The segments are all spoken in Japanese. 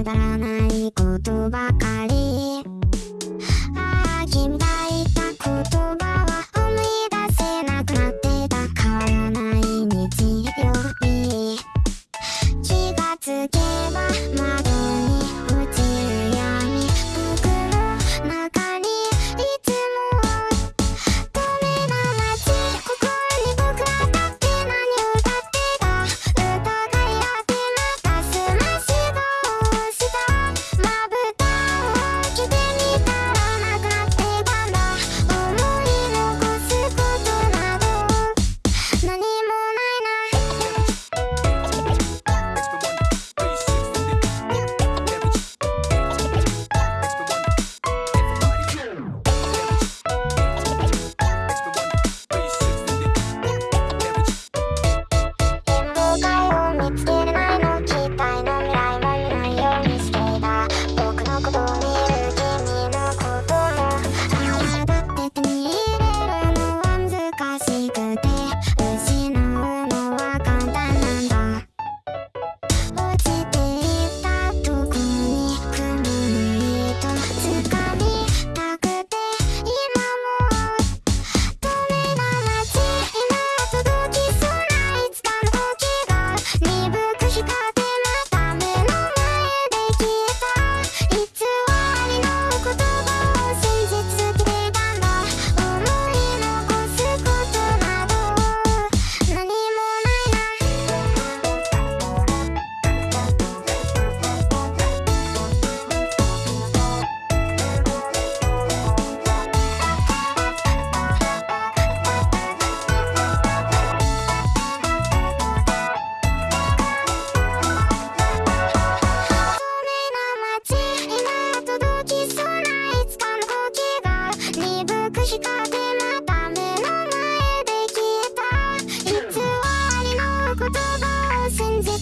くだらないことばかり。ああ君がった言葉は思い出せなくなってたかわらない日曜日。気がつけば窓に落ちる闇袋の中にいつ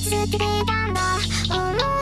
捨てたんだ。